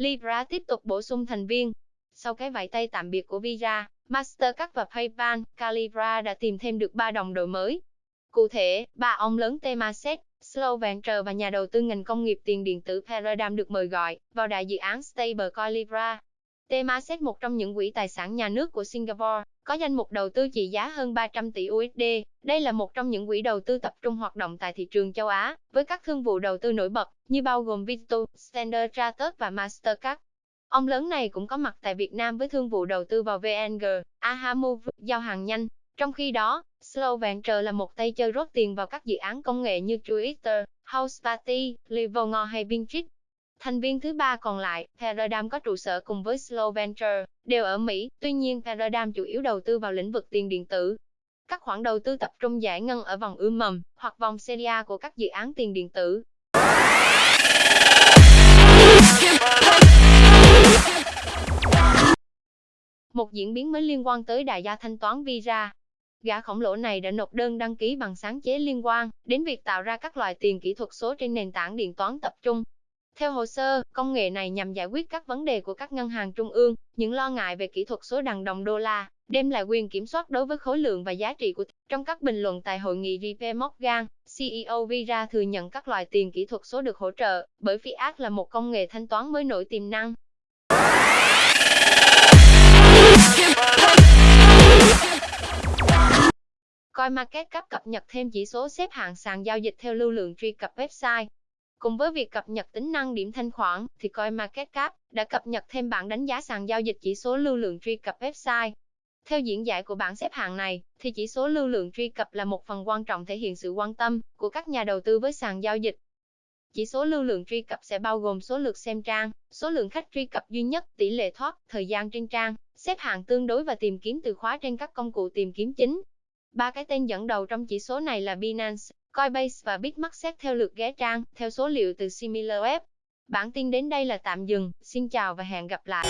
Libra tiếp tục bổ sung thành viên. Sau cái vẫy tay tạm biệt của Visa, Mastercard và PayPal, Calibra đã tìm thêm được ba đồng đội mới. Cụ thể, ba ông lớn Temasek, Slow và nhà đầu tư ngành công nghiệp tiền điện tử Paradigm được mời gọi vào đại dự án Stablecoin Libra. Temasek một trong những quỹ tài sản nhà nước của Singapore, có danh mục đầu tư trị giá hơn 300 tỷ USD. Đây là một trong những quỹ đầu tư tập trung hoạt động tại thị trường châu Á, với các thương vụ đầu tư nổi bật, như bao gồm Vito, Standard Chartered và Mastercard. Ông lớn này cũng có mặt tại Việt Nam với thương vụ đầu tư vào VNG, Ahamove, giao hàng nhanh. Trong khi đó, Slow Venture là một tay chơi rót tiền vào các dự án công nghệ như Twitter, House Party, Livongo hay Pinterest. Thành viên thứ ba còn lại, Paradigm có trụ sở cùng với Slow Venture, đều ở Mỹ, tuy nhiên Paradigm chủ yếu đầu tư vào lĩnh vực tiền điện tử. Các khoản đầu tư tập trung giải ngân ở vòng ươm mầm, hoặc vòng Serie A của các dự án tiền điện tử. Một diễn biến mới liên quan tới đại gia thanh toán Visa. Gã khổng lồ này đã nộp đơn đăng ký bằng sáng chế liên quan đến việc tạo ra các loại tiền kỹ thuật số trên nền tảng điện toán tập trung. Theo hồ sơ, công nghệ này nhằm giải quyết các vấn đề của các ngân hàng trung ương, những lo ngại về kỹ thuật số đằng đồng đô la, đem lại quyền kiểm soát đối với khối lượng và giá trị của trong các bình luận tại hội nghị JP Morgan, CEO Vira thừa nhận các loại tiền kỹ thuật số được hỗ trợ bởi Fiat là một công nghệ thanh toán mới nổi tiềm năng. CoinMarketCap cập nhật thêm chỉ số xếp hạng sàn giao dịch theo lưu lượng truy cập website. Cùng với việc cập nhật tính năng điểm thanh khoản, thì CoinMarketCap đã cập nhật thêm bảng đánh giá sàn giao dịch chỉ số lưu lượng truy cập website. Theo diễn giải của bảng xếp hạng này, thì chỉ số lưu lượng truy cập là một phần quan trọng thể hiện sự quan tâm của các nhà đầu tư với sàn giao dịch. Chỉ số lưu lượng truy cập sẽ bao gồm số lượt xem trang, số lượng khách truy cập duy nhất, tỷ lệ thoát, thời gian trên trang, xếp hạng tương đối và tìm kiếm từ khóa trên các công cụ tìm kiếm chính. Ba cái tên dẫn đầu trong chỉ số này là Binance, Coinbase và Bitmarket theo lượt ghé trang, theo số liệu từ SimilarWeb. Bản tin đến đây là tạm dừng, xin chào và hẹn gặp lại.